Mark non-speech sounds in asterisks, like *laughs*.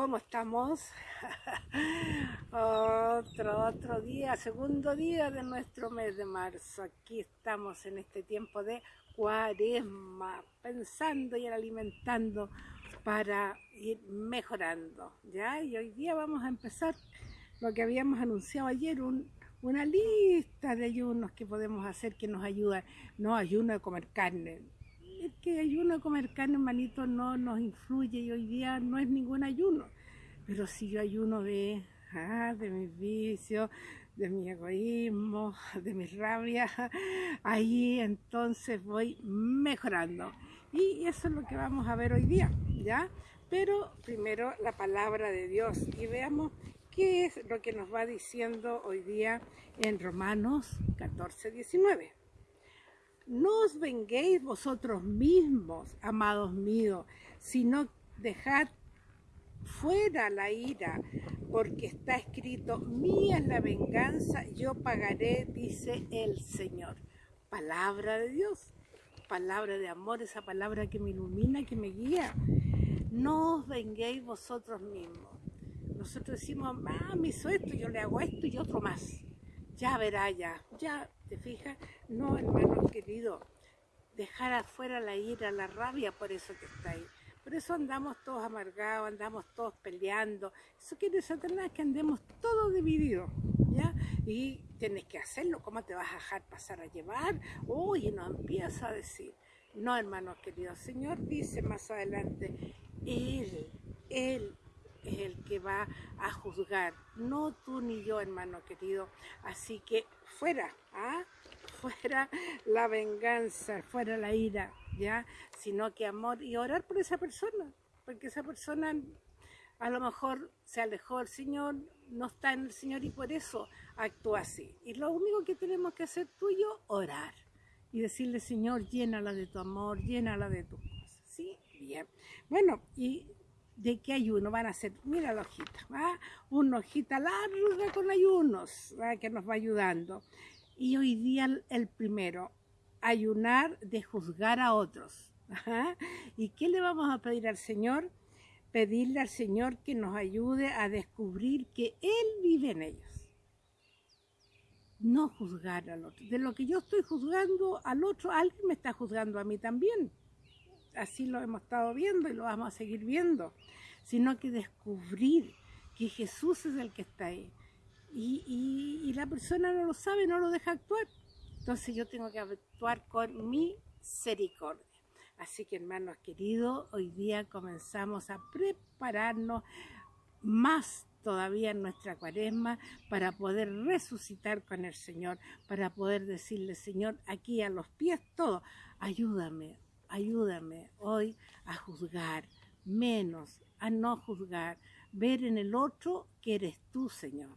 ¿Cómo estamos? *laughs* otro, otro día, segundo día de nuestro mes de marzo. Aquí estamos en este tiempo de cuaresma, pensando y alimentando para ir mejorando. ¿ya? Y hoy día vamos a empezar lo que habíamos anunciado ayer, una lista de ayunos que podemos hacer que nos ayudan. No ayuno de comer carne, que ayuno comer carne, hermanito, no nos influye y hoy día no es ningún ayuno. Pero si yo ayuno de, ah, de mis vicios, de mi egoísmo, de mi rabia, ahí entonces voy mejorando. Y eso es lo que vamos a ver hoy día, ¿ya? Pero primero la palabra de Dios y veamos qué es lo que nos va diciendo hoy día en Romanos 14, 19 no os venguéis vosotros mismos, amados míos, sino dejad fuera la ira, porque está escrito, mía es la venganza, yo pagaré, dice el Señor. Palabra de Dios, palabra de amor, esa palabra que me ilumina, que me guía. No os venguéis vosotros mismos. Nosotros decimos, ah, me hizo esto, yo le hago esto y otro más ya verá ya, ya, ¿te fijas? No, hermano querido, dejar afuera la ira, la rabia por eso que está ahí. Por eso andamos todos amargados, andamos todos peleando. Eso quiere Satanás que andemos todos divididos, ¿ya? Y tienes que hacerlo, ¿cómo te vas a dejar pasar a llevar? Uy, no empieza a decir. No, hermanos queridos, Señor dice más adelante, Él, Él es el que va a juzgar, no tú ni yo, hermano querido. Así que fuera, ¿ah? fuera la venganza, fuera la ira, ¿ya? Sino que amor y orar por esa persona, porque esa persona a lo mejor se alejó del Señor, no está en el Señor y por eso actúa así. Y lo único que tenemos que hacer tú y yo, orar y decirle, Señor, llénala de tu amor, llénala de tus cosas. ¿Sí? Bien. Bueno, y de qué ayuno van a hacer. Mira la hojita, una hojita larga con ayunos que nos va ayudando. Y hoy día el primero, ayunar de juzgar a otros. ¿Y qué le vamos a pedir al Señor? Pedirle al Señor que nos ayude a descubrir que Él vive en ellos. No juzgar al otro. De lo que yo estoy juzgando al otro, alguien me está juzgando a mí también así lo hemos estado viendo y lo vamos a seguir viendo, sino que descubrir que Jesús es el que está ahí. Y, la persona no lo sabe, no lo deja actuar. Entonces yo tengo que actuar con misericordia. Así que hermanos queridos, hoy día comenzamos a prepararnos más todavía en nuestra cuaresma para poder resucitar con el Señor, para poder decirle, Señor, aquí a los pies todo, ayúdame, ayúdame hoy a juzgar, menos a no juzgar, ver en el otro que eres tú, Señor.